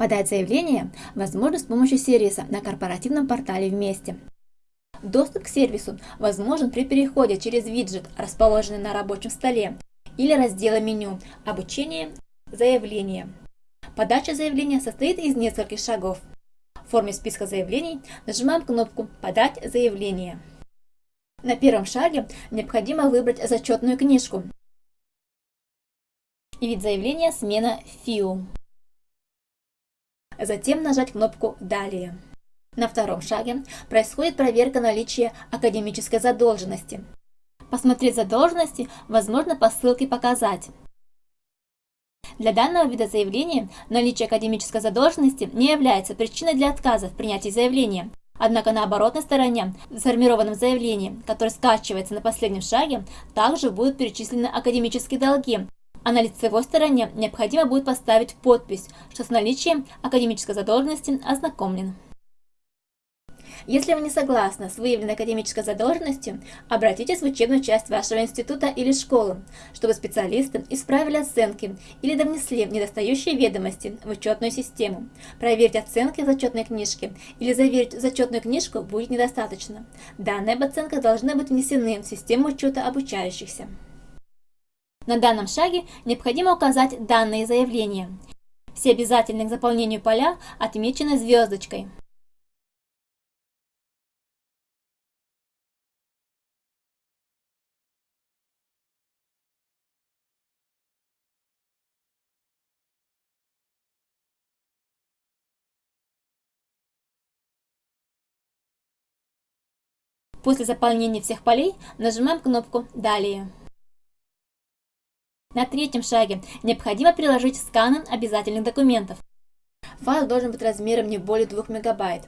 Подать заявление возможно с помощью сервиса на корпоративном портале «Вместе». Доступ к сервису возможен при переходе через виджет, расположенный на рабочем столе, или раздела меню «Обучение. Заявление». Подача заявления состоит из нескольких шагов. В форме списка заявлений нажимаем кнопку «Подать заявление». На первом шаге необходимо выбрать зачетную книжку и вид заявления «Смена ФИУ». Затем нажать кнопку «Далее». На втором шаге происходит проверка наличия академической задолженности. Посмотреть задолженности возможно по ссылке «Показать». Для данного вида заявления наличие академической задолженности не является причиной для отказа в принятии заявления. Однако на оборотной стороне, в сформированном заявлении, которое скачивается на последнем шаге, также будут перечислены академические долги, а на лицевой стороне необходимо будет поставить подпись, что с наличием академической задолженности ознакомлен. Если вы не согласны с выявленной академической задолженностью, обратитесь в учебную часть вашего института или школы, чтобы специалисты исправили оценки или довнесли недостающие ведомости в учетную систему. Проверить оценки в зачетной книжке или заверить зачетную книжку будет недостаточно. Данные об оценках должны быть внесены в систему учета обучающихся. На данном шаге необходимо указать данные заявления. Все обязательные к заполнению поля отмечены звездочкой. После заполнения всех полей нажимаем кнопку «Далее». На третьем шаге необходимо приложить сканы обязательных документов. Файл должен быть размером не более 2 мегабайт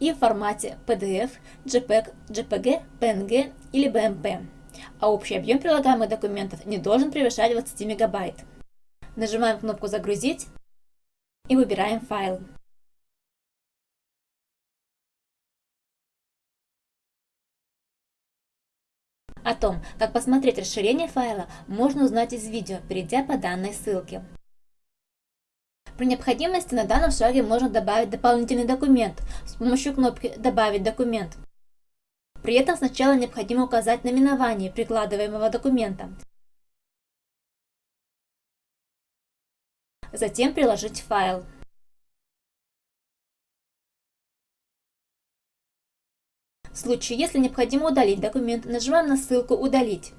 и в формате PDF, JPEG, JPG, PNG или BMP, а общий объем прилагаемых документов не должен превышать 20 мегабайт. Нажимаем кнопку «Загрузить» и выбираем файл. О том, как посмотреть расширение файла, можно узнать из видео, перейдя по данной ссылке. При необходимости на данном шаге можно добавить дополнительный документ с помощью кнопки «Добавить документ». При этом сначала необходимо указать наименование прикладываемого документа. Затем приложить файл. В случае, если необходимо удалить документ, нажимаем на ссылку «Удалить».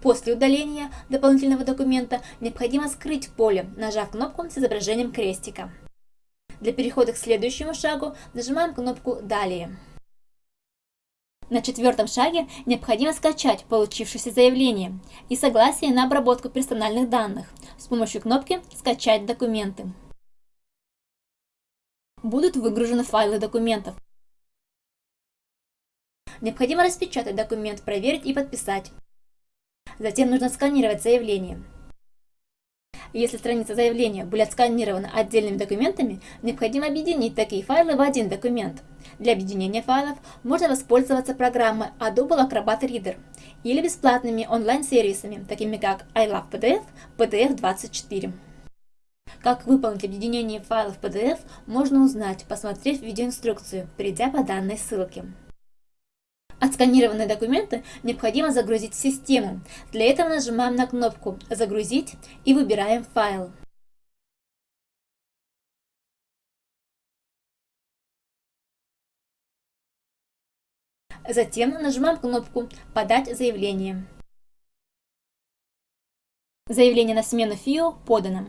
После удаления дополнительного документа необходимо скрыть поле, нажав кнопку с изображением крестика. Для перехода к следующему шагу нажимаем кнопку «Далее». На четвертом шаге необходимо скачать получившееся заявление и согласие на обработку персональных данных с помощью кнопки «Скачать документы». Будут выгружены файлы документов, Необходимо распечатать документ, проверить и подписать. Затем нужно сканировать заявление. Если страница заявления были отсканированы отдельными документами, необходимо объединить такие файлы в один документ. Для объединения файлов можно воспользоваться программой Adobe Acrobat Reader или бесплатными онлайн-сервисами, такими как iLovePDF, PDF24. Как выполнить объединение файлов PDF, можно узнать, посмотрев видеоинструкцию, перейдя по данной ссылке. Отсканированные документы необходимо загрузить в систему. Для этого нажимаем на кнопку «Загрузить» и выбираем файл. Затем нажимаем кнопку «Подать заявление». Заявление на смену ФИО подано.